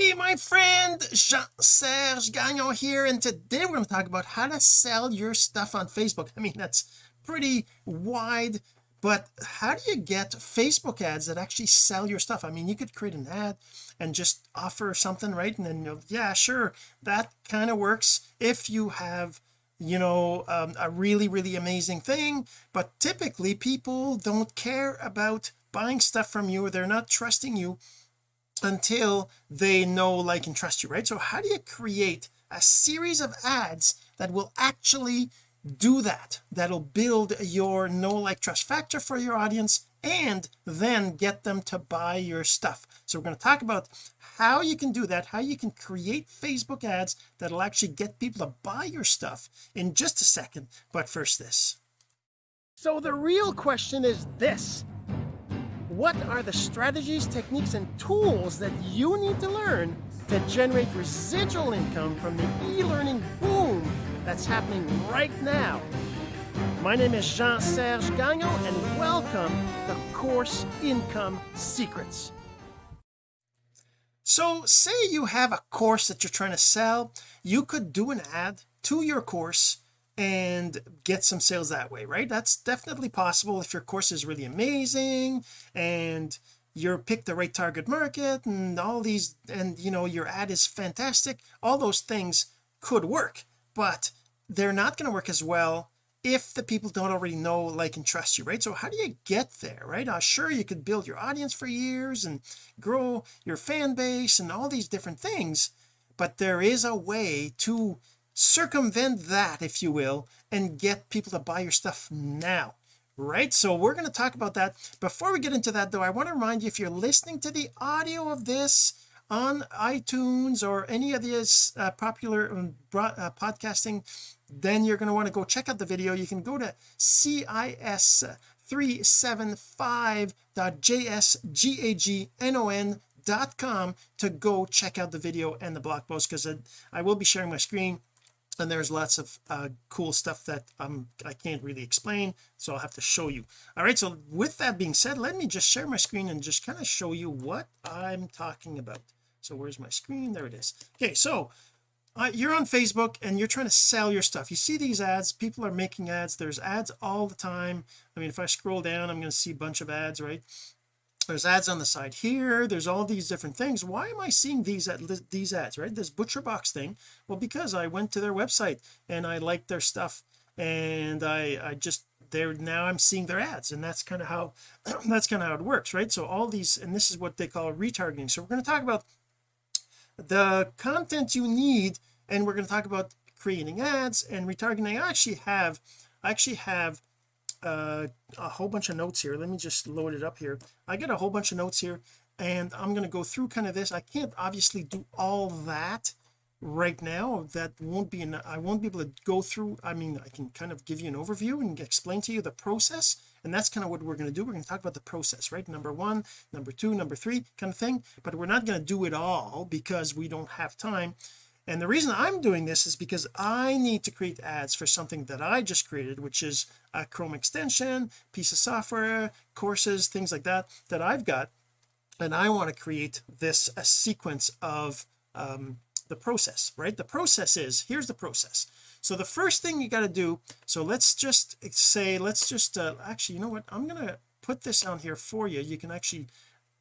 Hey my friend Jean-Serge Gagnon here and today we're going to talk about how to sell your stuff on Facebook. I mean that's pretty wide but how do you get Facebook ads that actually sell your stuff? I mean you could create an ad and just offer something right? And then you'll yeah sure that kind of works if you have you know um, a really really amazing thing but typically people don't care about buying stuff from you or they're not trusting you until they know like and trust you right? So how do you create a series of ads that will actually do that that'll build your know like trust factor for your audience and then get them to buy your stuff? So we're going to talk about how you can do that how you can create Facebook ads that'll actually get people to buy your stuff in just a second. But first this. So the real question is this what are the strategies techniques and tools that you need to learn to generate residual income from the e-learning boom that's happening right now? My name is Jean-Serge Gagnon and welcome to Course Income Secrets. So say you have a course that you're trying to sell. You could do an ad to your course and get some sales that way right? That's definitely possible if your course is really amazing and you're picked the right target market and all these and you know your ad is fantastic all those things could work but they're not going to work as well if the people don't already know like and trust you right? So how do you get there right? Uh, sure you could build your audience for years and grow your fan base and all these different things but there is a way to circumvent that if you will and get people to buy your stuff now right? So we're going to talk about that. Before we get into that though I want to remind you if you're listening to the audio of this on iTunes or any of these uh, popular um, uh, podcasting then you're going to want to go check out the video. You can go to cis375.jsgagnon.com to go check out the video and the blog post because I will be sharing my screen and there's lots of uh, cool stuff that um I can't really explain so I'll have to show you. All right so with that being said let me just share my screen and just kind of show you what I'm talking about. So where's my screen? There it is. Okay so uh, you're on Facebook and you're trying to sell your stuff. You see these ads people are making ads there's ads all the time. I mean if I scroll down I'm going to see a bunch of ads right there's ads on the side here there's all these different things. Why am I seeing these at these ads right? This butcher box thing? Well because I went to their website and I liked their stuff and I I just there now I'm seeing their ads and that's kind of how that's kind of how it works right? So all these and this is what they call retargeting. So we're going to talk about the content you need and we're going to talk about creating ads and retargeting. I actually have I actually have uh, a whole bunch of notes here. Let me just load it up here. I get a whole bunch of notes here and I'm going to go through kind of this. I can't obviously do all that right now. That won't be enough. I won't be able to go through I mean I can kind of give you an overview and explain to you the process and that's kind of what we're going to do. We're going to talk about the process right? Number one number two number three kind of thing but we're not going to do it all because we don't have time and the reason I'm doing this is because I need to create ads for something that I just created which is a Chrome extension piece of software courses things like that that I've got. And I want to create this a sequence of um, the process right? The process is here's the process. So the first thing you got to do so let's just say let's just uh, actually you know what? I'm gonna put this on here for you. You can actually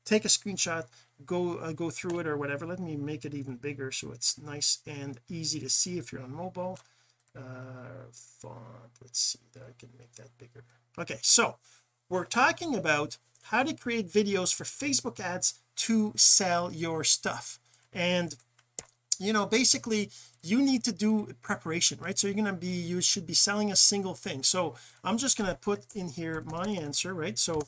take a screenshot go uh, go through it or whatever let me make it even bigger so it's nice and easy to see if you're on mobile. Uh font let's see that I can make that bigger. Okay so we're talking about how to create videos for Facebook ads to sell your stuff. And you know basically you need to do preparation right? So you're going to be you should be selling a single thing. So I'm just going to put in here my answer right? So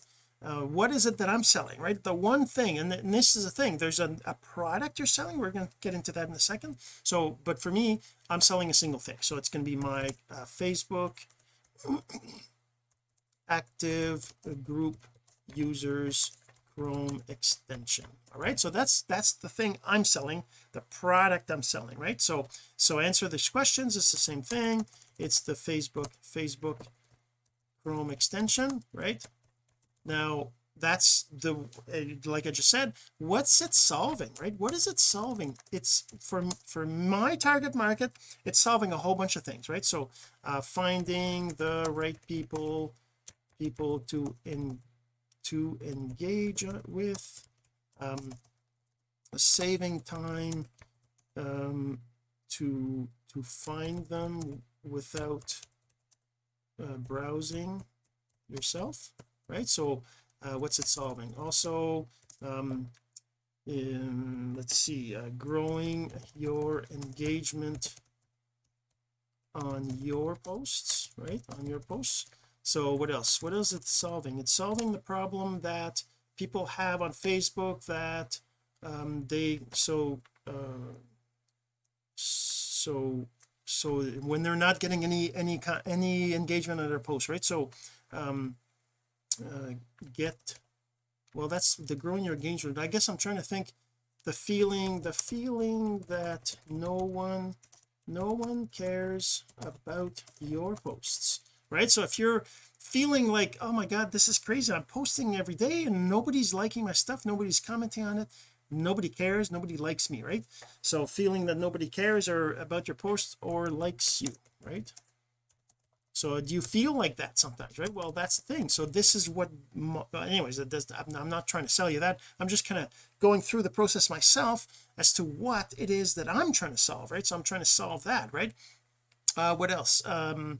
uh, what is it that I'm selling right? The one thing and, th and this is a thing there's a, a product you're selling we're going to get into that in a second. So but for me I'm selling a single thing. So it's going to be my uh, Facebook active group users Chrome extension. All right? So that's that's the thing I'm selling the product I'm selling right? So so answer these questions it's the same thing. It's the Facebook Facebook Chrome extension right now that's the uh, like I just said what's it solving right? What is it solving? It's for for my target market it's solving a whole bunch of things right? So uh finding the right people people to in to engage with um saving time um to to find them without uh, browsing yourself right? So uh, what's it solving? Also um in let's see uh, growing your engagement on your posts right? On your posts. So what else? What what is it solving? It's solving the problem that people have on Facebook that um they so uh so so when they're not getting any any any engagement on their posts right? So um uh, get well that's the growing your engagement I guess I'm trying to think the feeling the feeling that no one no one cares about your posts right? So if you're feeling like oh my god this is crazy I'm posting every day and nobody's liking my stuff nobody's commenting on it nobody cares nobody likes me right? So feeling that nobody cares or about your posts or likes you right so do you feel like that sometimes right? Well that's the thing. So this is what anyways that does I'm not trying to sell you that. I'm just kind of going through the process myself as to what it is that I'm trying to solve right? So I'm trying to solve that right? Uh what else? Um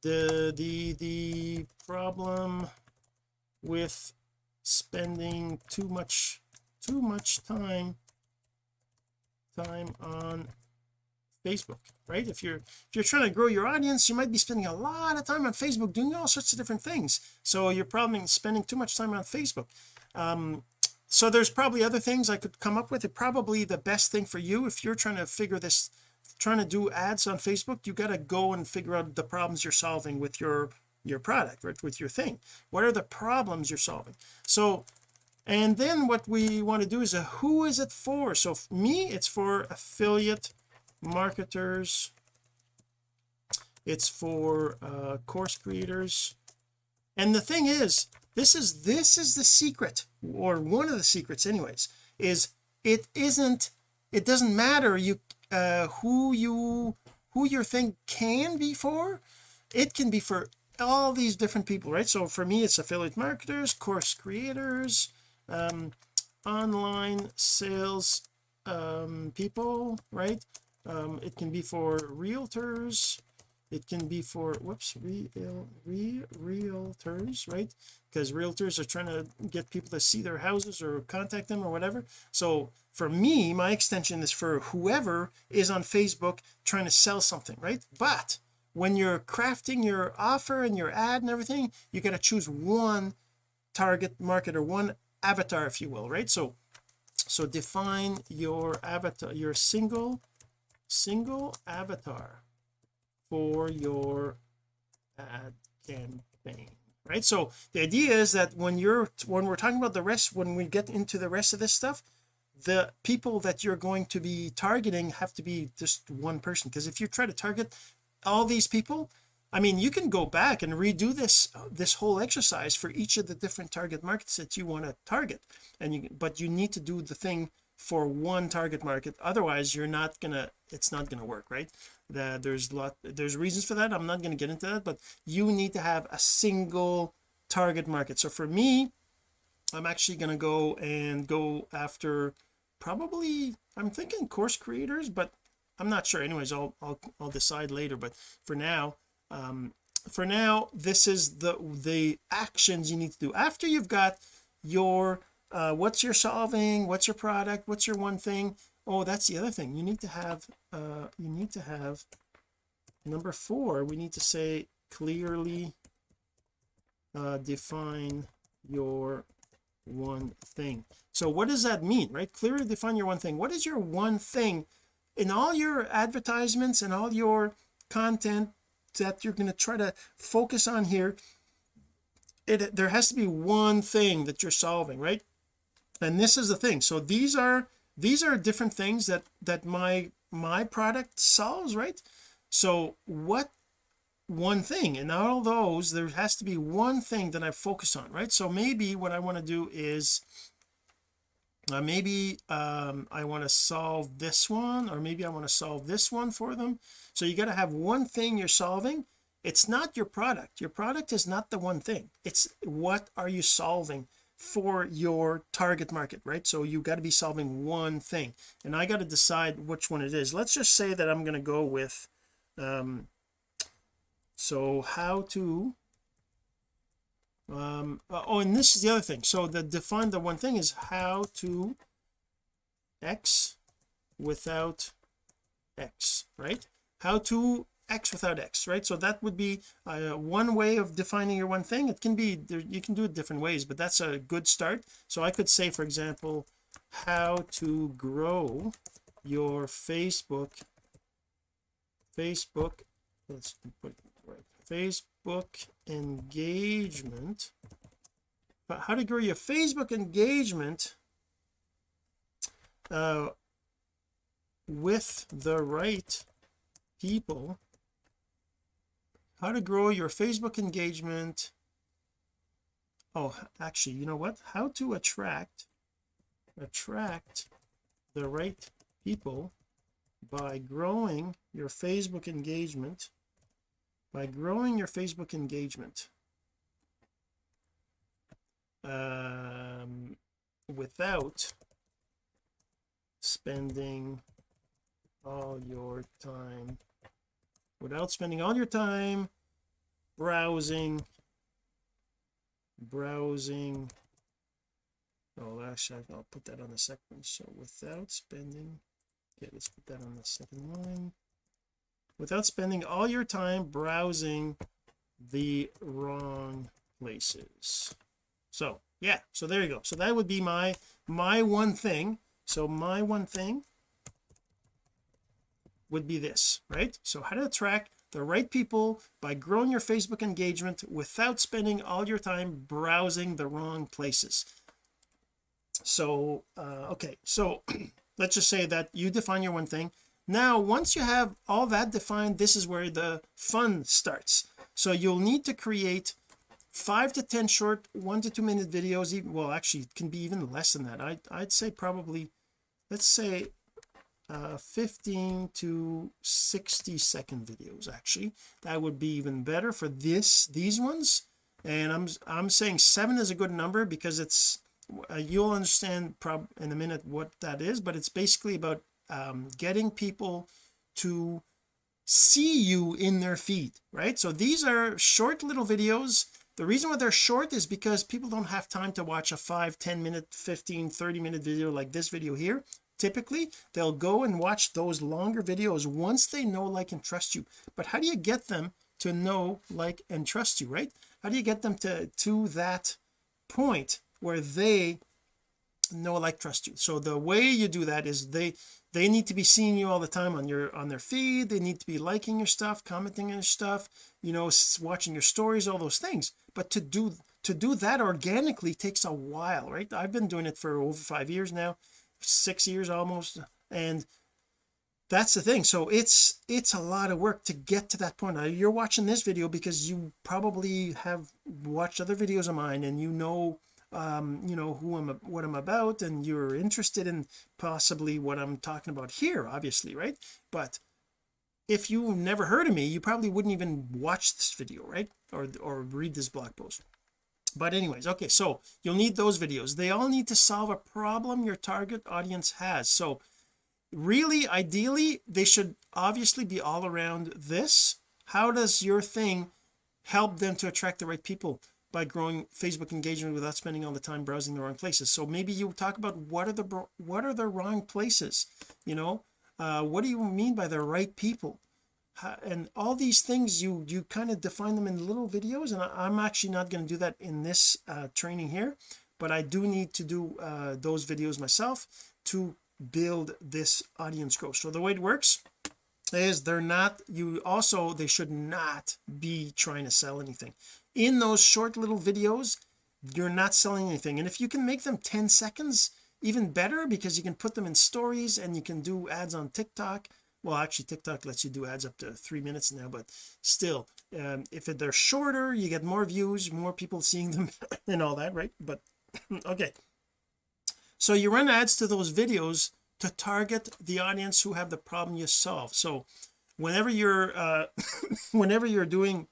the the the problem with spending too much too much time time on Facebook right? If you're if you're trying to grow your audience you might be spending a lot of time on Facebook doing all sorts of different things. So you're probably spending too much time on Facebook. Um so there's probably other things I could come up with. It probably the best thing for you if you're trying to figure this trying to do ads on Facebook you got to go and figure out the problems you're solving with your your product right with your thing. What are the problems you're solving? So and then what we want to do is a who is it for? So me it's for affiliate marketers. It's for uh, course creators. And the thing is this is this is the secret or one of the secrets anyways is it isn't it doesn't matter you uh who you who your thing can be for. It can be for all these different people right? So for me it's affiliate marketers course creators um online sales um people right um it can be for realtors. It can be for whoops real re, realtors right? Because realtors are trying to get people to see their houses or contact them or whatever. So for me my extension is for whoever is on Facebook trying to sell something right? But when you're crafting your offer and your ad and everything you got to choose one target market or one avatar if you will right? So so define your avatar your single single avatar for your ad campaign right? So the idea is that when you're when we're talking about the rest when we get into the rest of this stuff the people that you're going to be targeting have to be just one person. Because if you try to target all these people I mean you can go back and redo this this whole exercise for each of the different target markets that you want to target. And you but you need to do the thing for one target market otherwise you're not gonna it's not gonna work right? That there's lot there's reasons for that I'm not going to get into that but you need to have a single target market. So for me I'm actually going to go and go after probably I'm thinking course creators but I'm not sure. Anyways I'll I'll, I'll decide later but for now um for now this is the the actions you need to do. After you've got your uh what's your solving? What's your product? What's your one thing? Oh that's the other thing. You need to have uh you need to have number four. We need to say clearly uh define your one thing. So what does that mean right? Clearly define your one thing. What is your one thing? In all your advertisements and all your content that you're going to try to focus on here it there has to be one thing that you're solving right and this is the thing. So these are these are different things that that my my product solves right? So what one thing and all those there has to be one thing that I focus on right? So maybe what I want to do is uh, maybe um, I want to solve this one or maybe I want to solve this one for them. So you got to have one thing you're solving. It's not your product. Your product is not the one thing. It's what are you solving for your target market right? So you got to be solving one thing. And I got to decide which one it is. Let's just say that I'm going to go with um so how to um oh and this is the other thing. So the define the one thing is how to x without x right? How to x without x right? So that would be uh, one way of defining your one thing. It can be there you can do it different ways but that's a good start. So I could say for example how to grow your Facebook Facebook let's put right Facebook engagement. But how to grow your Facebook engagement uh with the right people how to grow your Facebook engagement. Oh actually you know what? How to attract attract the right people by growing your Facebook engagement by growing your Facebook engagement um without spending all your time without spending all your time browsing browsing. Oh actually I'll put that on the second so without spending okay let's put that on the second line without spending all your time browsing the wrong places. So yeah so there you go. So that would be my my one thing. So my one thing would be this right? So how to attract the right people by growing your Facebook engagement without spending all your time browsing the wrong places. So uh okay so let's just say that you define your one thing. Now once you have all that defined this is where the fun starts. So you'll need to create five to ten short one to two minute videos even well actually it can be even less than that. I, I'd say probably let's say uh 15 to 60 second videos actually. That would be even better for this these ones. And I'm I'm saying seven is a good number because it's uh, you'll understand prob in a minute what that is but it's basically about um, getting people to see you in their feed right? So these are short little videos. The reason why they're short is because people don't have time to watch a 5 10 minute 15 30 minute video like this video here typically they'll go and watch those longer videos once they know like and trust you. But how do you get them to know like and trust you right? How do you get them to to that point where they know like trust you? So the way you do that is they they need to be seeing you all the time on your on their feed. They need to be liking your stuff commenting on your stuff you know watching your stories all those things. But to do to do that organically takes a while right? I've been doing it for over five years now six years almost and that's the thing. So it's it's a lot of work to get to that point. Now you're watching this video because you probably have watched other videos of mine and you know um you know who I'm what I'm about and you're interested in possibly what I'm talking about here obviously right? But if you never heard of me you probably wouldn't even watch this video right? Or or read this blog post but anyways okay so you'll need those videos. They all need to solve a problem your target audience has. So really ideally they should obviously be all around this. How does your thing help them to attract the right people by growing Facebook engagement without spending all the time browsing the wrong places? So maybe you talk about what are the what are the wrong places you know? Uh what do you mean by the right people and all these things you you kind of define them in little videos and I, am actually not going to do that in this uh, training here but I do need to do uh, those videos myself to build this audience growth. So the way it works is they're not you also they should not be trying to sell anything. In those short little videos you're not selling anything and if you can make them 10 seconds even better because you can put them in stories and you can do ads on TikTok well actually TikTok lets you do ads up to three minutes now but still um, if they're shorter you get more views more people seeing them and all that right? But okay. So you run ads to those videos to target the audience who have the problem you solve. So whenever you're uh whenever you're doing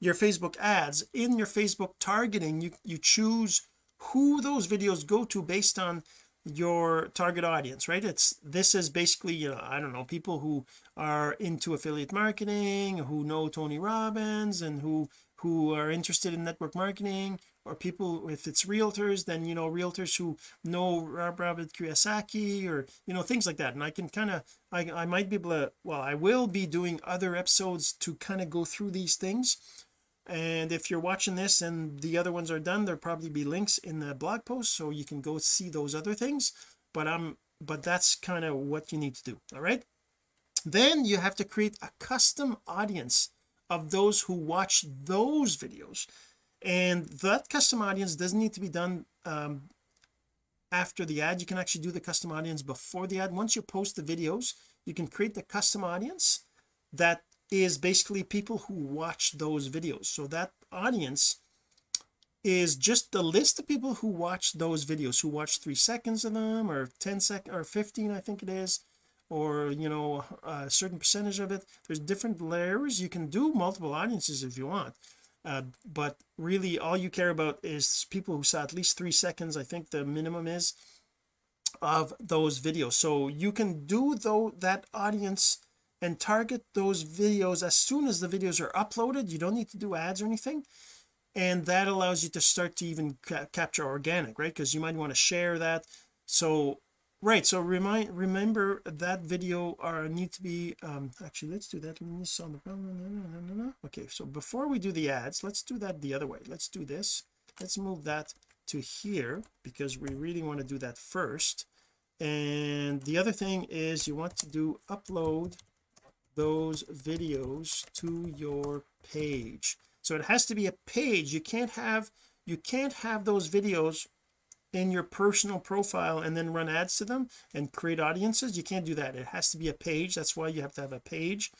your Facebook ads in your Facebook targeting you you choose who those videos go to based on your target audience right? It's this is basically you know I don't know people who are into affiliate marketing who know Tony Robbins and who who are interested in network marketing or people if it's realtors then you know realtors who know Robert Kiyosaki or you know things like that. And I can kind of I, I might be able to well I will be doing other episodes to kind of go through these things and if you're watching this and the other ones are done there'll probably be links in the blog post so you can go see those other things. But I'm but that's kind of what you need to do all right? Then you have to create a custom audience of those who watch those videos. And that custom audience doesn't need to be done um, after the ad. You can actually do the custom audience before the ad. Once you post the videos you can create the custom audience that is basically people who watch those videos. So that audience is just the list of people who watch those videos who watch three seconds of them or 10 sec or 15 I think it is or you know a certain percentage of it. There's different layers. You can do multiple audiences if you want. Uh, but really all you care about is people who saw at least three seconds I think the minimum is of those videos. So you can do though that audience and target those videos as soon as the videos are uploaded. You don't need to do ads or anything. And that allows you to start to even ca capture organic right? Because you might want to share that. So right so remind remember that video are need to be um actually let's do that okay so before we do the ads let's do that the other way. Let's do this. Let's move that to here because we really want to do that first. And the other thing is you want to do upload those videos to your page. So it has to be a page. You can't have you can't have those videos in your personal profile and then run ads to them and create audiences. You can't do that. It has to be a page. That's why you have to have a page.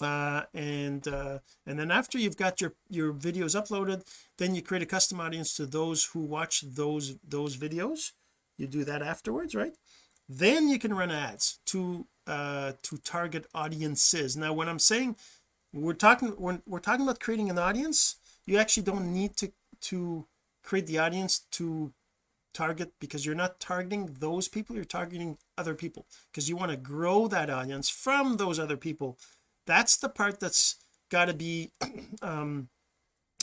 Uh, and uh, and then after you've got your your videos uploaded then you create a custom audience to those who watch those those videos. You do that afterwards right then you can run ads to uh to target audiences. Now when I'm saying we're talking when we're talking about creating an audience you actually don't need to to create the audience to target because you're not targeting those people you're targeting other people. Because you want to grow that audience from those other people. That's the part that's got to be um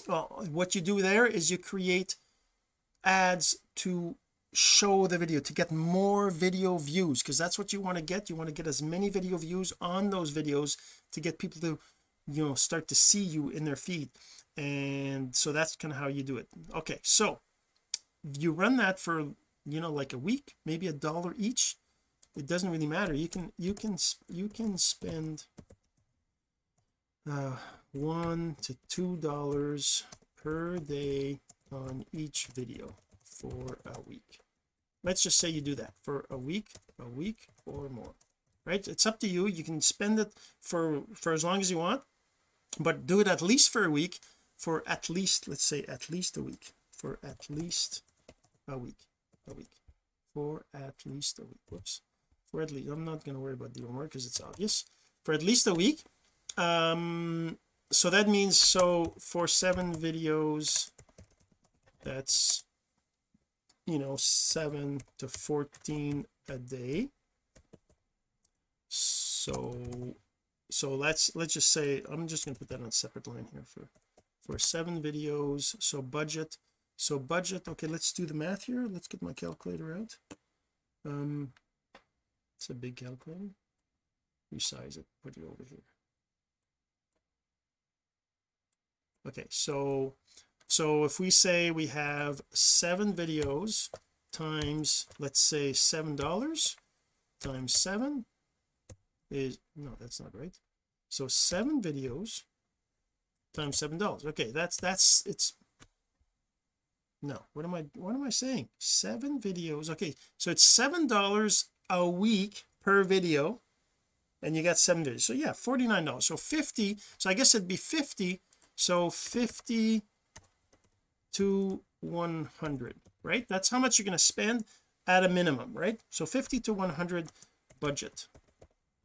well what you do there is you create ads to show the video to get more video views because that's what you want to get. You want to get as many video views on those videos to get people to you know start to see you in their feed. And so that's kind of how you do it. Okay so you run that for you know like a week maybe a dollar each. It doesn't really matter. You can you can you can spend uh one to two dollars per day on each video for a week. Let's just say you do that for a week a week or more right? It's up to you. You can spend it for for as long as you want but do it at least for a week for at least let's say at least a week for at least a week a week for at least a week. Whoops. For at least I'm not going to worry about the homework because it's obvious. For at least a week um so that means so for seven videos that's you know 7 to 14 a day. So so let's let's just say I'm just going to put that on a separate line here for for seven videos. So budget so budget okay let's do the math here. Let's get my calculator out. Um it's a big calculator. Resize it put it over here. Okay so so if we say we have seven videos times let's say seven dollars times seven is no that's not right. So seven videos times seven dollars. Okay that's that's it's no what am I what am I saying? Seven videos okay so it's seven dollars a week per video and you got seven videos. So yeah 49 dollars. So 50 so I guess it'd be 50 so 50 to 100 right? That's how much you're going to spend at a minimum right? So 50 to 100 budget.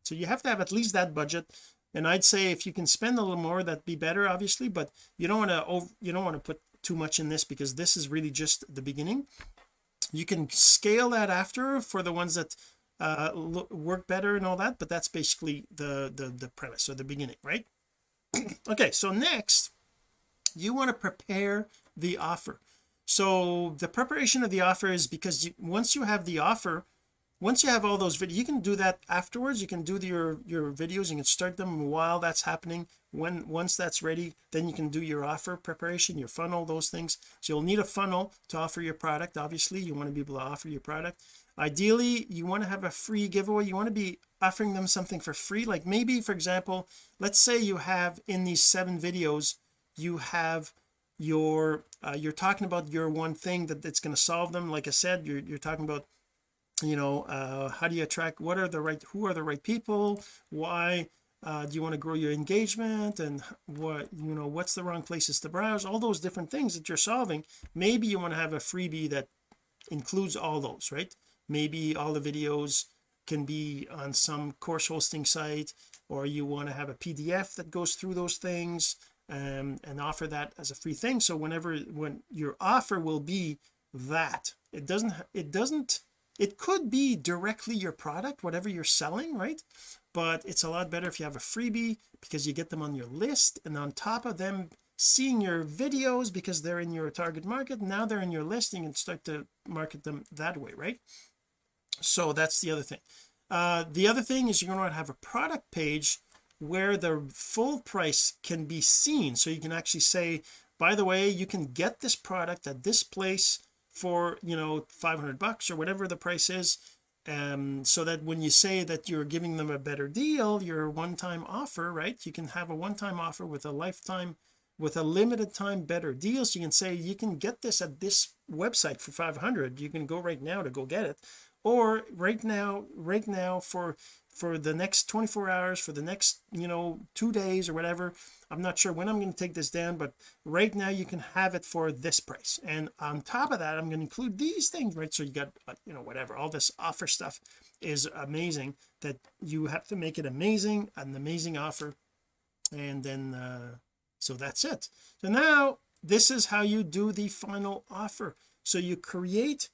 So you have to have at least that budget. And I'd say if you can spend a little more that'd be better obviously but you don't want to you don't want to put too much in this because this is really just the beginning. You can scale that after for the ones that uh work better and all that but that's basically the the the premise or the beginning right? Okay so next you want to prepare the offer. So the preparation of the offer is because you, once you have the offer once you have all those videos you can do that afterwards. You can do the, your your videos. You can start them while that's happening. When once that's ready then you can do your offer preparation your funnel those things. So you'll need a funnel to offer your product obviously. You want to be able to offer your product. Ideally you want to have a free giveaway. You want to be offering them something for free. Like maybe for example let's say you have in these seven videos you have your uh, you're talking about your one thing that it's going to solve them. Like I said you're, you're talking about you know uh how do you attract what are the right who are the right people? Why uh, do you want to grow your engagement? And what you know what's the wrong places to browse? All those different things that you're solving. Maybe you want to have a freebie that includes all those right? Maybe all the videos can be on some course hosting site or you want to have a PDF that goes through those things um, and offer that as a free thing. So whenever when your offer will be that it doesn't it doesn't it could be directly your product whatever you're selling right? But it's a lot better if you have a freebie because you get them on your list. And on top of them seeing your videos because they're in your target market now they're in your listing and start to market them that way right? So that's the other thing. Uh the other thing is you're going to have a product page where the full price can be seen. So you can actually say by the way you can get this product at this place for you know 500 bucks or whatever the price is. Um so that when you say that you're giving them a better deal your one-time offer right you can have a one-time offer with a lifetime with a limited time better deal. So you can say you can get this at this website for 500 you can go right now to go get it. Or right now right now for for the next 24 hours for the next you know two days or whatever. I'm not sure when I'm going to take this down but right now you can have it for this price. And on top of that I'm going to include these things right? So you got uh, you know whatever all this offer stuff is amazing that you have to make it amazing an amazing offer. And then uh so that's it. So now this is how you do the final offer. So you create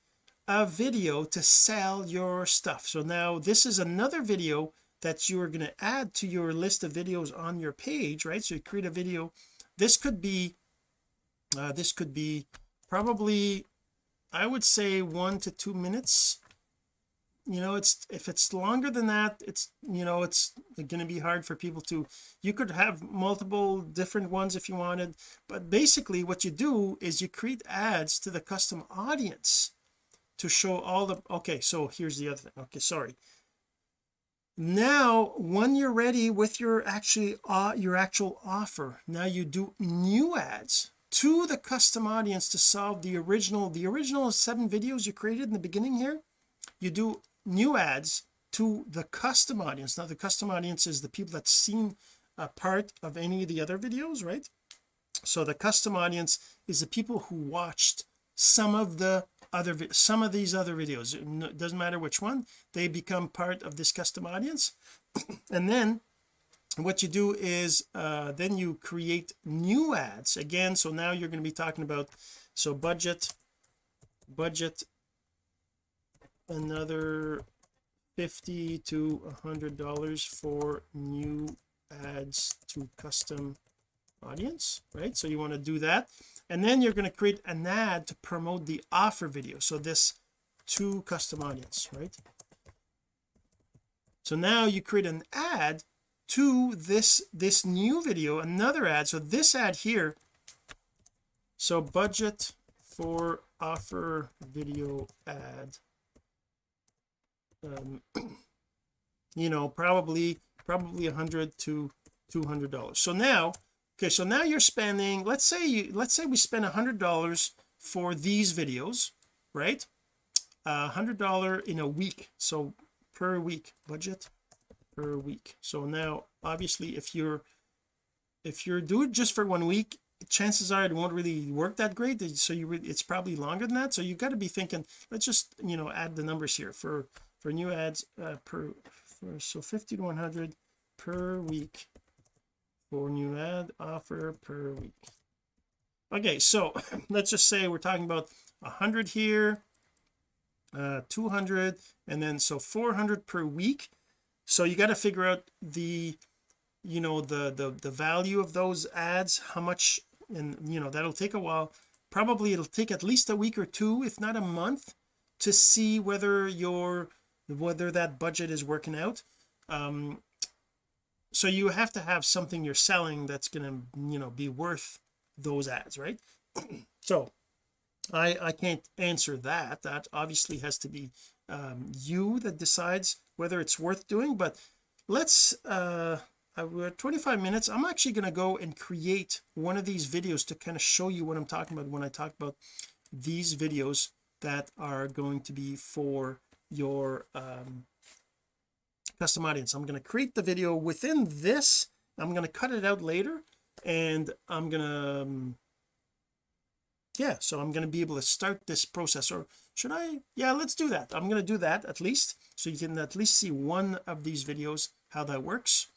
a video to sell your stuff. So now this is another video that you're going to add to your list of videos on your page right? So you create a video. This could be uh, this could be probably I would say one to two minutes. You know it's if it's longer than that it's you know it's going to be hard for people to you could have multiple different ones if you wanted but basically what you do is you create ads to the custom audience to show all the okay so here's the other thing. Okay sorry. Now when you're ready with your actually uh, your actual offer now you do new ads to the custom audience to solve the original the original seven videos you created in the beginning here you do new ads to the custom audience. Now the custom audience is the people that's seen a part of any of the other videos right? So the custom audience is the people who watched some of the other some of these other videos it doesn't matter which one they become part of this custom audience. And then what you do is uh then you create new ads. Again so now you're going to be talking about so budget budget another 50 to a hundred dollars for new ads to custom audience right? So you want to do that and then you're going to create an ad to promote the offer video. So this to custom audience right? So now you create an ad to this this new video another ad. So this ad here. So budget for offer video ad. Um you know probably probably a hundred to two hundred dollars. So now okay so now you're spending let's say you let's say we spend a hundred dollars for these videos right? A hundred dollar in a week so per week budget per week. So now obviously if you're if you're doing just for one week chances are it won't really work that great. So you it's probably longer than that. So you got to be thinking let's just you know add the numbers here for for new ads uh, per for, so 50 to 100 per week for new ad offer per week. Okay so let's just say we're talking about 100 here uh 200 and then so 400 per week. So you got to figure out the you know the the the value of those ads how much and you know that'll take a while. Probably it'll take at least a week or two if not a month to see whether your whether that budget is working out. Um so you have to have something you're selling that's going to you know be worth those ads right? So I I can't answer that. That obviously has to be um, you that decides whether it's worth doing but let's uh, uh we're 25 minutes. I'm actually going to go and create one of these videos to kind of show you what I'm talking about when I talk about these videos that are going to be for your um, custom audience. I'm going to create the video within this. I'm going to cut it out later and I'm going to um, yeah so I'm going to be able to start this process. Or should I? Yeah let's do that. I'm going to do that at least so you can at least see one of these videos how that works.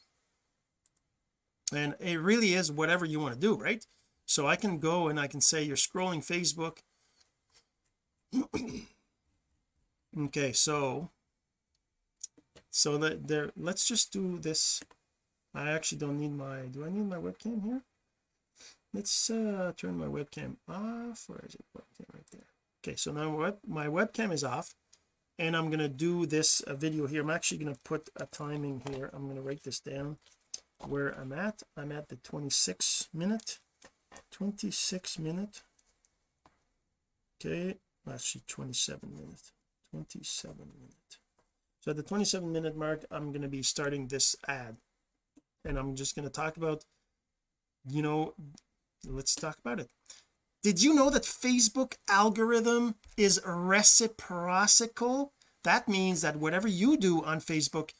And it really is whatever you want to do right? So I can go and I can say you're scrolling Facebook. Okay so so that there let's just do this. I actually don't need my do I need my webcam here? Let's uh turn my webcam off. Where is it? Webcam right there. Okay so now web, my webcam is off and I'm going to do this uh, video here. I'm actually going to put a timing here. I'm going to write this down where I'm at. I'm at the 26 minute. 26 minute. Okay actually 27 minute. 27 minute so at the 27 minute mark I'm going to be starting this ad. And I'm just going to talk about you know let's talk about it. Did you know that Facebook algorithm is reciprocal? That means that whatever you do on Facebook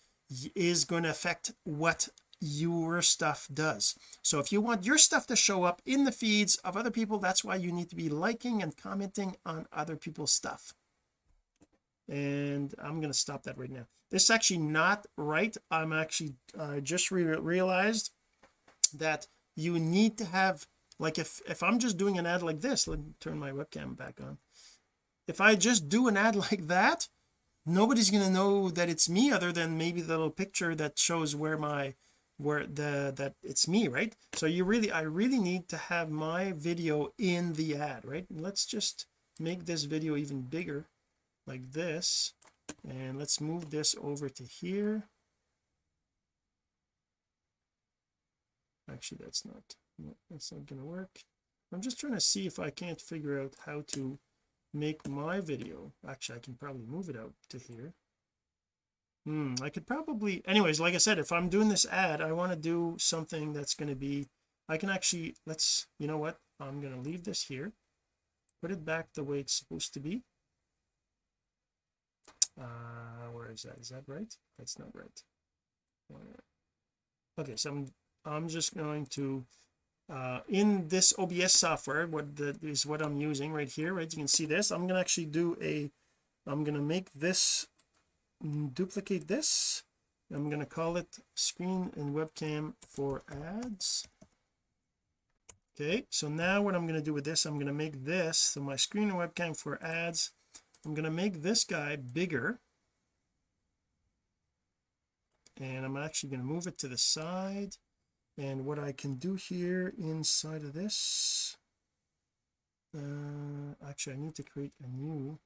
is going to affect what your stuff does. So if you want your stuff to show up in the feeds of other people that's why you need to be liking and commenting on other people's stuff and I'm going to stop that right now. This is actually not right. I'm actually I uh, just re realized that you need to have like if if I'm just doing an ad like this let me turn my webcam back on. If I just do an ad like that nobody's going to know that it's me other than maybe the little picture that shows where my where the that it's me right? So you really I really need to have my video in the ad right? Let's just make this video even bigger like this. And let's move this over to here. Actually that's not that's not gonna work. I'm just trying to see if I can't figure out how to make my video. Actually I can probably move it out to here. Hmm I could probably anyways like I said if I'm doing this ad I want to do something that's going to be I can actually let's you know what? I'm going to leave this here. Put it back the way it's supposed to be uh where is that? Is that right? That's not right. Okay so I'm I'm just going to uh in this OBS software what the, is what I'm using right here right? You can see this. I'm to actually do a I'm to make this mm, duplicate this. I'm going to call it screen and webcam for ads. Okay so now what I'm going to do with this I'm going to make this so my screen and webcam for ads I'm going to make this guy bigger. And I'm actually going to move it to the side. And what I can do here inside of this uh actually I need to create a new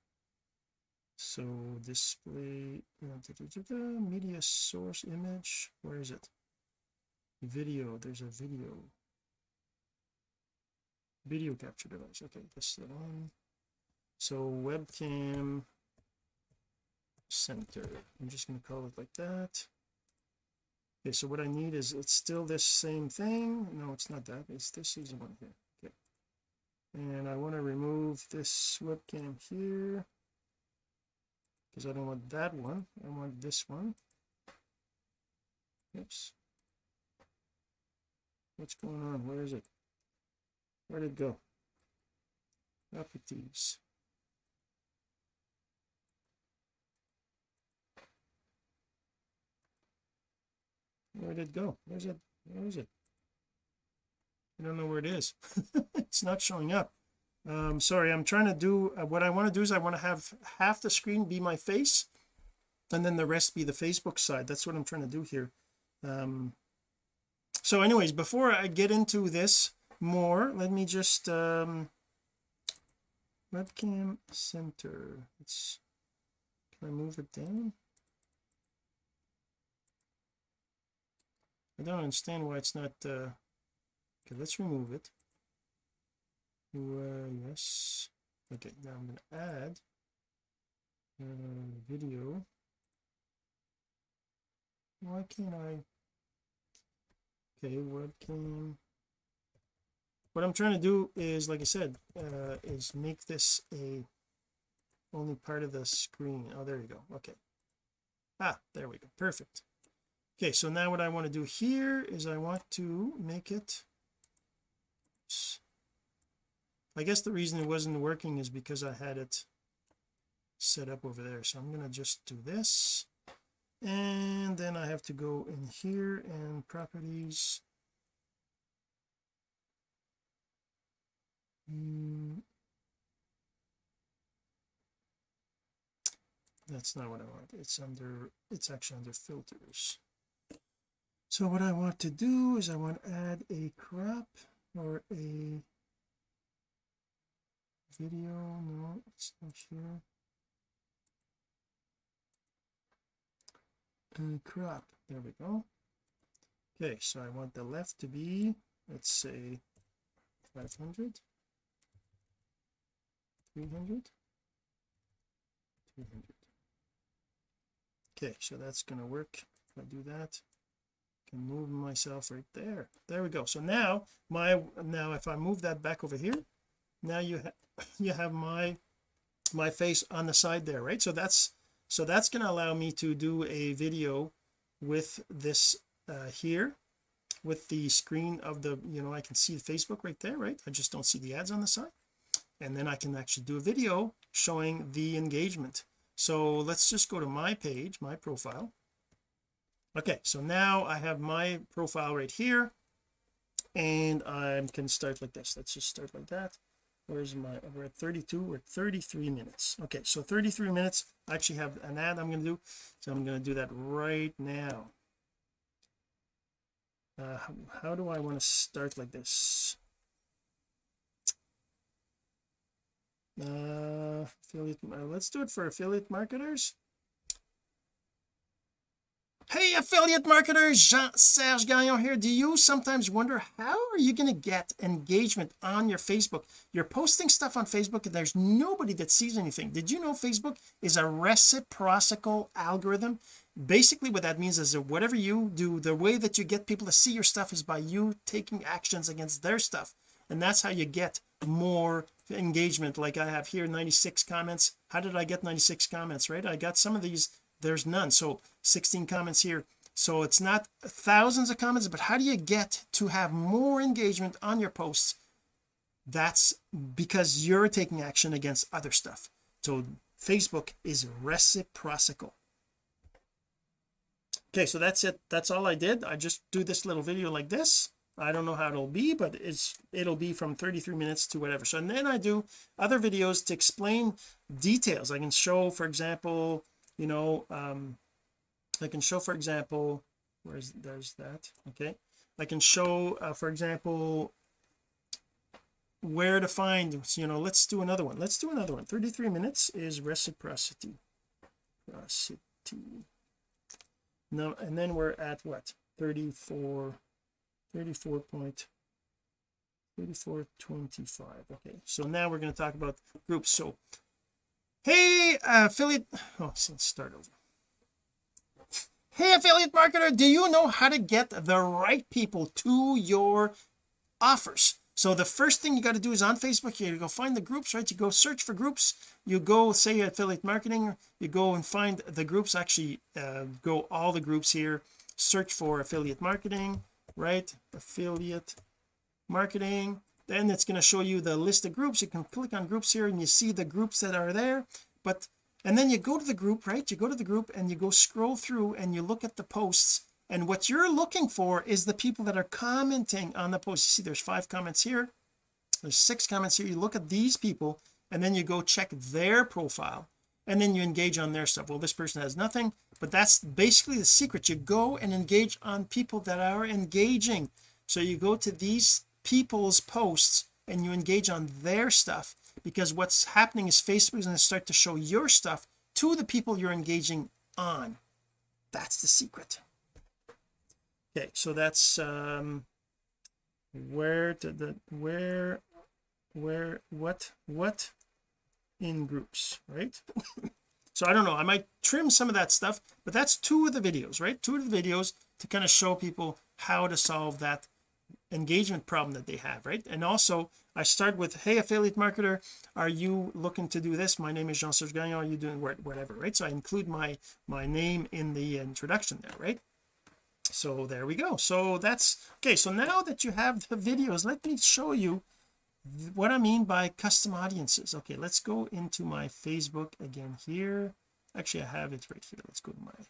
so display uh, da, da, da, media source image. Where is it? Video. There's a video. Video capture device. Okay this is the one so webcam center. I'm just going to call it like that. Okay so what I need is it's still this same thing. No it's not that. It's this is one here. Okay. And I want to remove this webcam here because I don't want that one. I want this one. Oops. What's going on? Where is it? Where did it go? Properties where did it go? Where's it where is it? I don't know where it is. It's not showing up. Um sorry I'm trying to do uh, what I want to do is I want to have half the screen be my face and then the rest be the Facebook side. That's what I'm trying to do here. Um so anyways before I get into this more let me just um webcam center. Let's can I move it down I don't understand why it's not uh okay let's remove it. Uh, yes. Okay now I'm going to add uh, video. Why can't I okay webcam. What I'm trying to do is like I said uh, is make this a only part of the screen. Oh there you go. Okay. Ah there we go. Perfect okay so now what I want to do here is I want to make it I guess the reason it wasn't working is because I had it set up over there. So I'm going to just do this and then I have to go in here and properties. Mm. that's not what I want it's under it's actually under filters so what I want to do is I want to add a crop or a video. No it's not here. And crop. There we go. Okay so I want the left to be let's say 500 300 200 okay so that's going to work if I do that can move myself right there. There we go. So now my now if I move that back over here now you have you have my my face on the side there right? So that's so that's going to allow me to do a video with this uh here with the screen of the you know I can see Facebook right there right? I just don't see the ads on the side. And then I can actually do a video showing the engagement. So let's just go to my page my profile okay so now I have my profile right here and I can start like this. Let's just start like that. Where's my we're at 32 we're at 33 minutes. Okay so 33 minutes I actually have an ad I'm going to do so I'm going to do that right now. Uh, how, how do I want to start like this? Uh affiliate uh, let's do it for affiliate marketers hey affiliate marketers Jean-Serge Gagnon here. Do you sometimes wonder how are you going to get engagement on your Facebook? You're posting stuff on Facebook and there's nobody that sees anything. Did you know Facebook is a reciprocal algorithm? Basically what that means is that whatever you do the way that you get people to see your stuff is by you taking actions against their stuff. And that's how you get more engagement. Like I have here 96 comments. How did I get 96 comments right? I got some of these there's none. So 16 comments here. So it's not thousands of comments but how do you get to have more engagement on your posts? That's because you're taking action against other stuff. So Facebook is reciprocal. Okay so that's it. That's all I did. I just do this little video like this. I don't know how it'll be but it's it'll be from 33 minutes to whatever. So and then I do other videos to explain details. I can show for example you know um I can show for example where's there's that okay? I can show uh, for example where to find you know let's do another one. Let's do another one. 33 minutes is reciprocity. Reciprocity. No and then we're at what? 34 34 point 3425 okay? So now we're going to talk about groups. So hey uh, affiliate oh let's start over. Hey affiliate marketer do you know how to get the right people to your offers? So the first thing you got to do is on Facebook you go find the groups right? You go search for groups. You go say affiliate marketing you go and find the groups actually uh, go all the groups here. Search for affiliate marketing right? Affiliate marketing then it's going to show you the list of groups. You can click on groups here and you see the groups that are there. But and then you go to the group right? You go to the group and you go scroll through and you look at the posts. And what you're looking for is the people that are commenting on the post. You see there's five comments here. There's six comments here. You look at these people and then you go check their profile and then you engage on their stuff. Well this person has nothing but that's basically the secret. You go and engage on people that are engaging. So you go to these people's posts and you engage on their stuff because what's happening is Facebook is going to start to show your stuff to the people you're engaging on. That's the secret. Okay so that's um where to the where where what what in groups right? So I don't know I might trim some of that stuff but that's two of the videos right? Two of the videos to kind of show people how to solve that engagement problem that they have right? And also I start with hey affiliate marketer are you looking to do this? My name is Jean-Serge Gagnon are you doing whatever right? So I include my my name in the introduction there right? So there we go. So that's okay so now that you have the videos let me show you what I mean by custom audiences. Okay let's go into my Facebook again here. Actually I have it right here. Let's go to my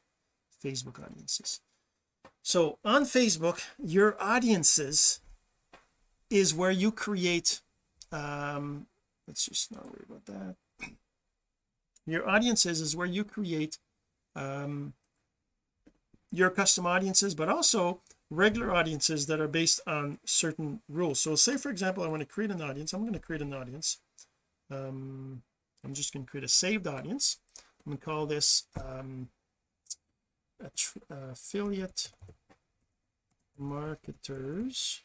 Facebook audiences so on Facebook your audiences is where you create um let's just not worry about that. Your audiences is where you create um your custom audiences but also regular audiences that are based on certain rules. So say for example I want to create an audience. I'm going to create an audience. Um I'm just going to create a saved audience. I'm going to call this um affiliate marketers.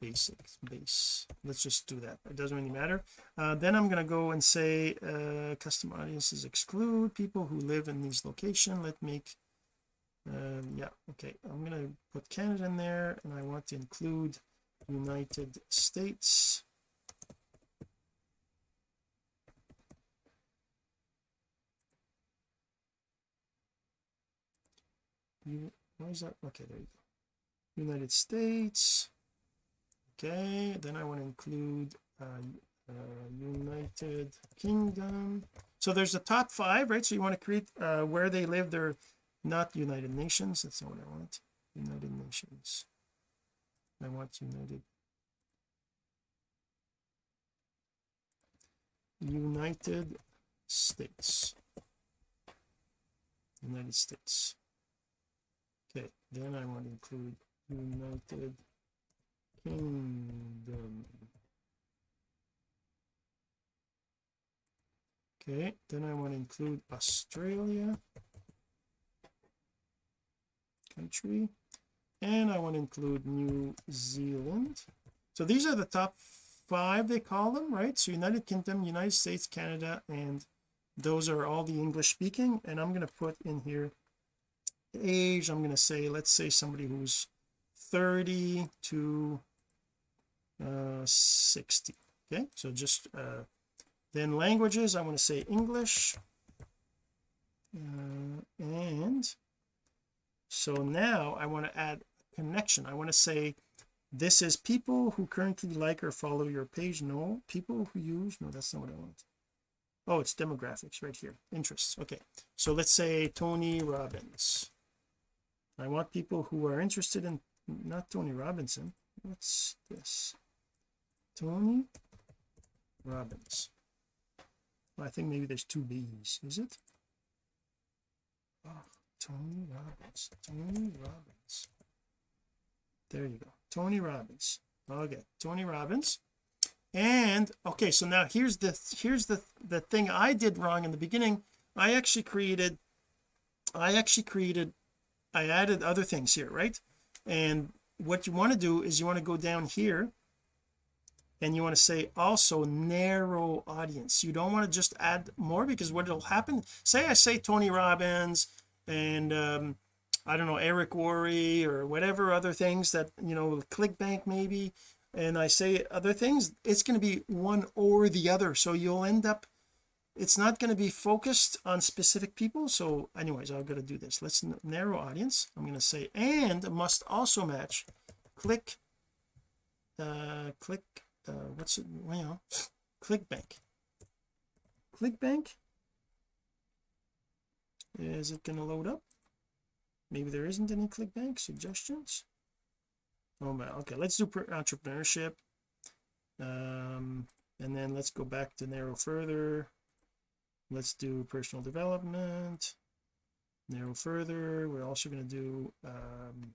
Basics base. Let's just do that. It doesn't really matter. Uh, then I'm going to go and say uh, custom audiences exclude people who live in these location. Let make um, yeah okay. I'm going to put Canada in there and I want to include United States why is that? Okay there you go. United States. Okay then I want to include uh, uh, United Kingdom. So there's the top five right? So you want to create uh, where they live they're not United Nations. That's not what I want. United Nations. I want United United States. United States okay then I want to include United Kingdom. Okay then I want to include Australia country. And I want to include New Zealand. So these are the top five they call them right? So United Kingdom United States Canada and those are all the English speaking. And I'm going to put in here age I'm going to say let's say somebody who's 30 to uh 60 okay? So just uh then languages I want to say English uh, and so now I want to add connection. I want to say this is people who currently like or follow your page. No people who use no that's not what I want. Oh it's demographics right here. Interests. Okay. So let's say Tony Robbins I want people who are interested in not Tony Robinson. What's this? Tony Robbins. Well, I think maybe there's two B's. Is it? Oh Tony Robbins. Tony Robbins. There you go. Tony Robbins. Okay Tony Robbins. And okay so now here's the here's the the thing I did wrong in the beginning. I actually created I actually created I added other things here right? And what you want to do is you want to go down here and you want to say also narrow audience. You don't want to just add more because what will happen say I say Tony Robbins and um I don't know Eric Worre or whatever other things that you know ClickBank maybe and I say other things it's going to be one or the other. So you'll end up it's not going to be focused on specific people so anyways I've got to do this. Let's narrow audience I'm going to say and must also match. Click uh click uh what's it you know clickbank clickbank is it going to load up? Maybe there isn't any clickbank suggestions? Oh man okay let's do entrepreneurship. Um and then let's go back to narrow further let's do personal development. Narrow further. We're also going to do um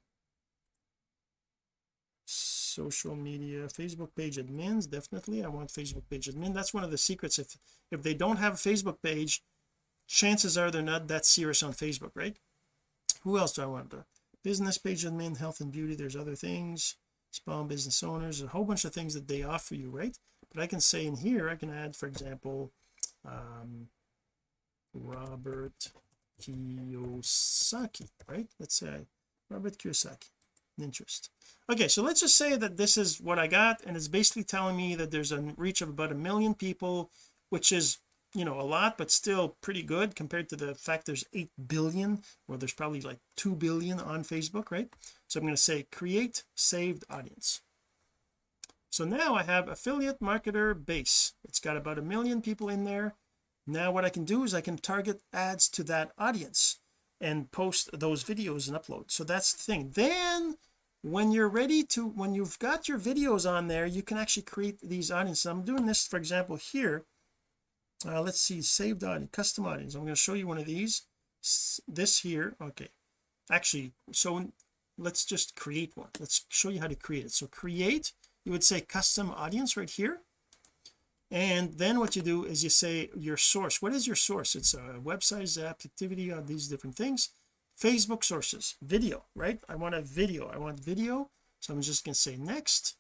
social media. Facebook page admins definitely. I want Facebook page admin. That's one of the secrets. If if they don't have a Facebook page chances are they're not that serious on Facebook right? Who else do I want to business page admin health and beauty there's other things. Small business owners a whole bunch of things that they offer you right? But I can say in here I can add for example um Robert Kiyosaki right? Let's say Robert Kiyosaki interest. Okay so let's just say that this is what I got and it's basically telling me that there's a reach of about a million people which is you know a lot but still pretty good compared to the fact there's 8 billion well there's probably like 2 billion on Facebook right? So I'm going to say create saved audience. So now I have affiliate marketer base. It's got about a million people in there now what I can do is I can target ads to that audience and post those videos and upload. So that's the thing. Then when you're ready to when you've got your videos on there you can actually create these audiences. I'm doing this for example here. Uh, let's see saved audience custom audience. I'm going to show you one of these. This here. Okay. Actually so let's just create one. Let's show you how to create it. So create you would say custom audience right here and then what you do is you say your source. What is your source? It's a website app activity on these different things. Facebook sources video right? I want a video. I want video so I'm just going to say next.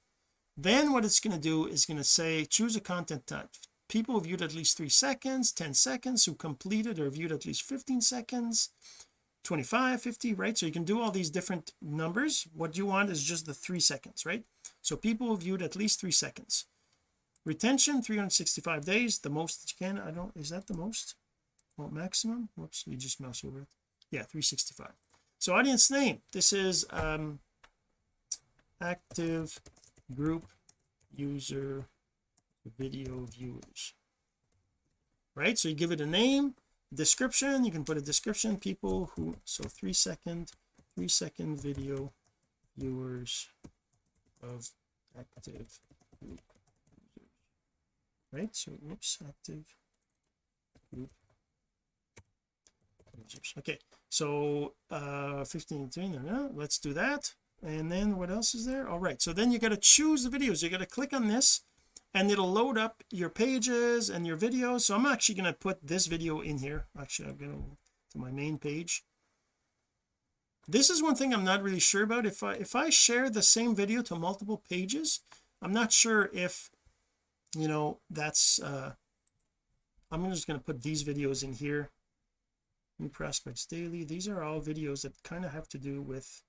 Then what it's going to do is going to say choose a content type. People viewed at least three seconds 10 seconds who completed or viewed at least 15 seconds 25 50 right? So you can do all these different numbers. What you want is just the three seconds right? So people viewed at least three seconds retention 365 days the most that you can I don't is that the most? Well maximum? Whoops you just mouse over it. Yeah 365 so audience name this is um active group user video viewers. Right so you give it a name description you can put a description people who so three second three second video viewers of active right? So oops active. Okay so uh 15 let's do that. And then what else is there? All right so then you got to choose the videos. You got to click on this and it'll load up your pages and your videos. So I'm actually going to put this video in here. Actually I'm going to my main page. This is one thing I'm not really sure about. If I if I share the same video to multiple pages I'm not sure if you know that's uh I'm just going to put these videos in here. New prospects daily. These are all videos that kind of have to do with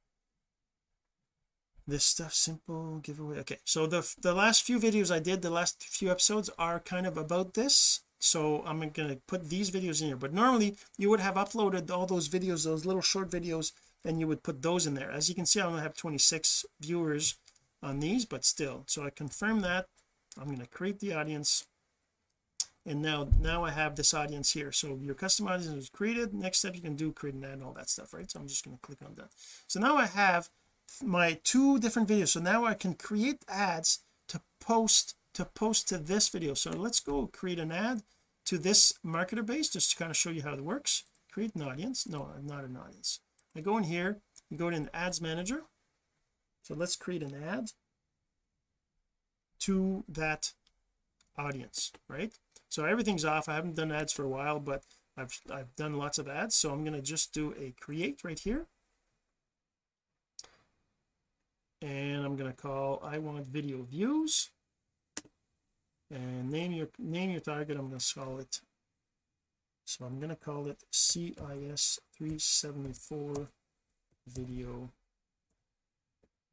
this stuff. Simple giveaway. Okay so the the last few videos I did the last few episodes are kind of about this. So I'm going to put these videos in here. But normally you would have uploaded all those videos those little short videos and you would put those in there. As you can see I only have 26 viewers on these but still. So I confirm that I'm going to create the audience. And now now I have this audience here. So your custom audience is created. Next step you can do create an ad and all that stuff right? So I'm just going to click on that. So now I have my two different videos. So now I can create ads to post to post to this video. So let's go create an ad to this marketer base just to kind of show you how it works. Create an audience. No I'm not an audience. I go in here. You go in ads manager. So let's create an ad to that audience right? So everything's off. I haven't done ads for a while but I've I've done lots of ads. So I'm going to just do a create right here. And I'm going to call I want video views. And name your name your target. I'm going to call it so I'm going to call it CIS 374 video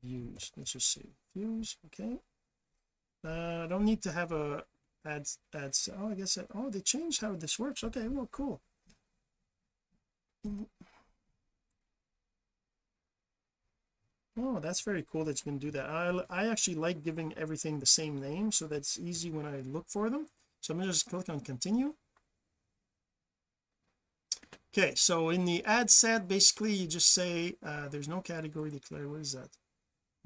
views. Let's just say views okay uh I don't need to have a ads ads oh I guess that, oh they changed how this works. Okay well cool. Oh that's very cool that you can do that. I, I actually like giving everything the same name so that's easy when I look for them. So I'm gonna just click on continue. Okay so in the ad set basically you just say uh there's no category declared. What is that?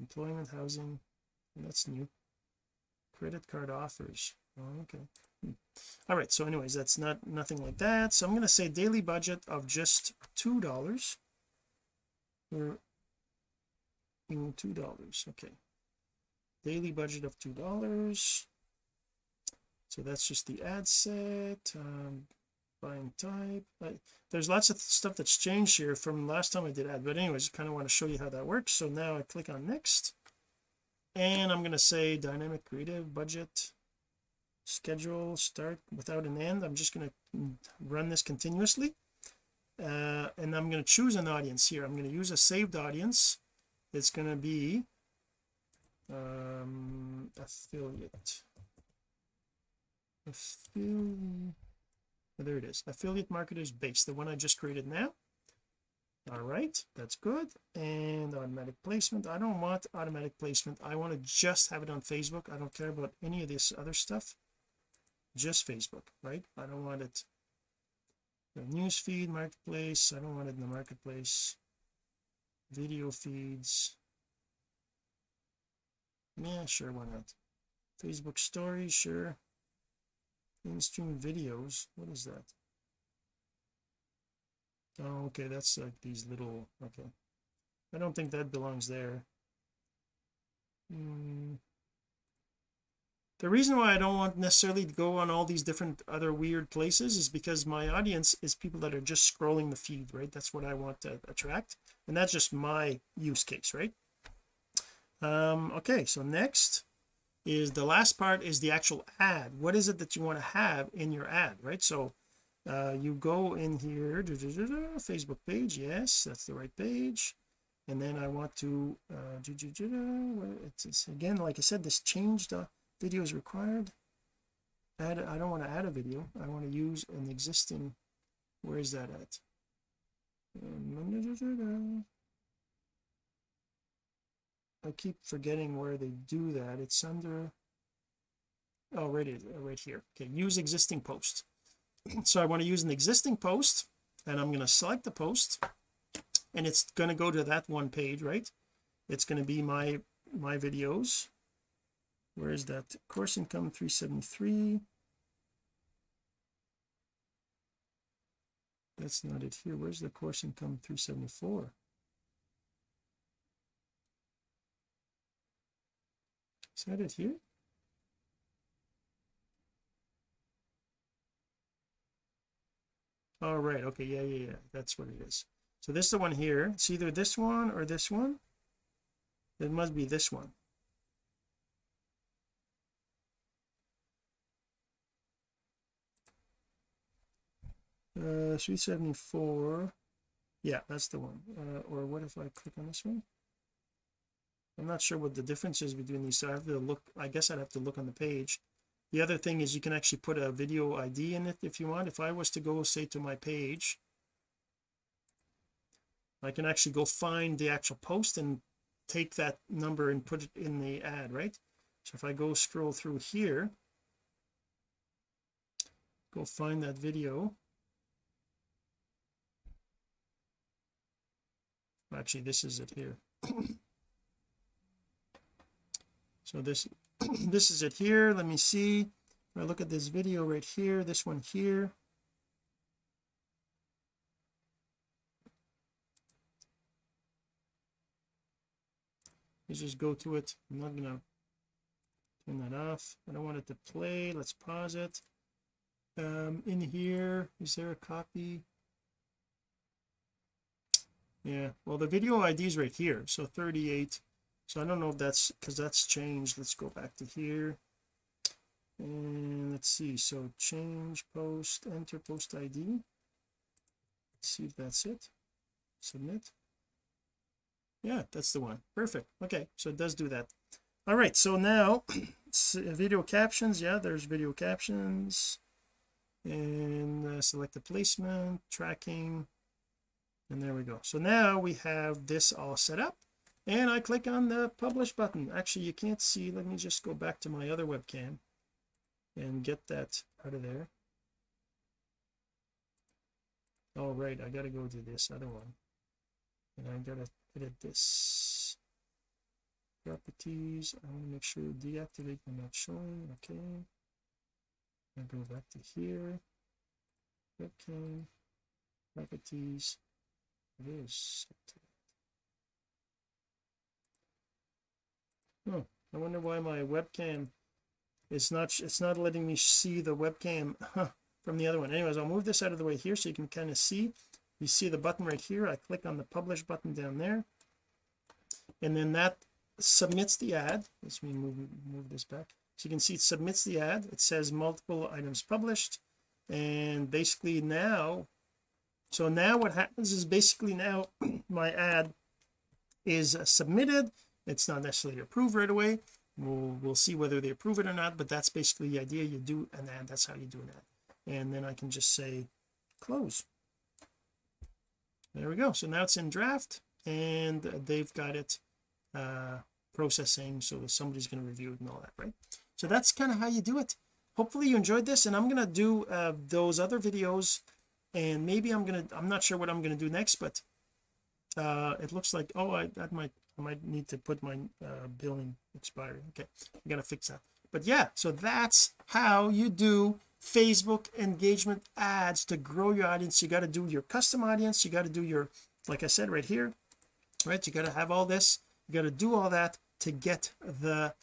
Employment housing. That's new credit card offers. Oh, okay. Hmm. all right so anyways that's not nothing like that. So I'm going to say daily budget of just two dollars. Or two dollars okay. Daily budget of two dollars. So that's just the ad set um buying type. I, there's lots of stuff that's changed here from last time I did ad but anyways I kind of want to show you how that works. So now I click on next and I'm going to say dynamic creative budget schedule start without an end. I'm just going to run this continuously. Uh, and I'm going to choose an audience here. I'm going to use a saved audience. It's going to be um affiliate. Affiliate there it is. Affiliate marketers base the one I just created now all right that's good. And automatic placement I don't want automatic placement. I want to just have it on Facebook. I don't care about any of this other stuff. Just Facebook right? I don't want it the news feed marketplace. I don't want it in the marketplace. Video feeds. Yeah sure why not? Facebook stories sure. In-stream videos what is that oh okay that's like these little okay. I don't think that belongs there. Mm. the reason why I don't want necessarily to go on all these different other weird places is because my audience is people that are just scrolling the feed right? That's what I want to attract and that's just my use case right? Um okay so next is the last part is the actual ad. What is it that you want to have in your ad right? So uh, you go in here da, da, da, Facebook page yes that's the right page. And then I want to uh, it's, again like I said this changed uh, video is required. Add I don't want to add a video. I want to use an existing where is that at? I keep forgetting where they do that. It's under oh right, right here. Okay use existing post so I want to use an existing post and I'm going to select the post and it's going to go to that one page right? It's going to be my my videos. Where is that? Course income 373 that's not it here. Where's the course income 374 is that it here all oh, okay yeah yeah yeah that's what it is. So this is the one here it's either this one or this one. It must be this one. Uh 374 yeah that's the one. Uh, or what if I click on this one? I'm not sure what the difference is between these so I have to look I guess I'd have to look on the page the other thing is you can actually put a video ID in it if you want. If I was to go say to my page I can actually go find the actual post and take that number and put it in the ad right? So if I go scroll through here go find that video. Actually this is it here. So this this is it here. Let me see. I look at this video right here this one here. Let's just go to it. I'm not gonna turn that off. I don't want it to play. Let's pause it. Um in here is there a copy? Yeah well the video ID is right here so 38 so I don't know if that's because that's changed. Let's go back to here. And let's see. So change post enter post ID let's see if that's it. Submit. Yeah that's the one. Perfect. Okay so it does do that. All right so now video captions. Yeah there's video captions. And uh, select the placement tracking. And there we go. So now we have this all set up and I click on the publish button. Actually you can't see. Let me just go back to my other webcam and get that out of there. All right I gotta go to this other one. And I gotta edit this. Properties I want to make sure deactivate when not showing okay. I go back to here. Webcam properties it is oh I wonder why my webcam it's not it's not letting me see the webcam from the other one. Anyways I'll move this out of the way here so you can kind of see. You see the button right here. I click on the publish button down there. And then that submits the ad. Let me move move this back. So you can see it submits the ad. It says multiple items published. And basically now so now what happens is basically now my ad is uh, submitted it's not necessarily approved right away. We'll we'll see whether they approve it or not but that's basically the idea. You do an ad that's how you do an ad. And then I can just say close. There we go. So now it's in draft and they've got it uh processing so somebody's going to review it and all that right? So that's kind of how you do it. Hopefully you enjoyed this and I'm going to do uh those other videos and maybe I'm gonna I'm not sure what I'm going to do next but uh it looks like oh I that might I might need to put my uh, billing expiry. Okay I gotta fix that. But yeah so that's how you do Facebook engagement ads to grow your audience. You got to do your custom audience. You got to do your like I said right here right? You got to have all this. You got to do all that to get the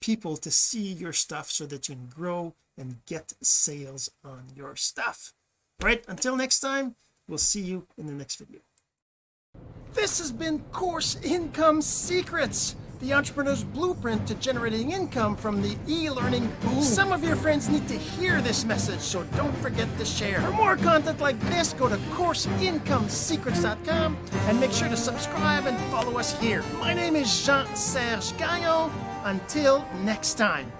people to see your stuff so that you can grow and get sales on your stuff. Right? Until next time we'll see you in the next video this has been Course Income Secrets, the entrepreneur's blueprint to generating income from the e-learning boom. Some of your friends need to hear this message, so don't forget to share. For more content like this, go to CourseIncomeSecrets.com and make sure to subscribe and follow us here. My name is Jean-Serge Gagnon. Until next time.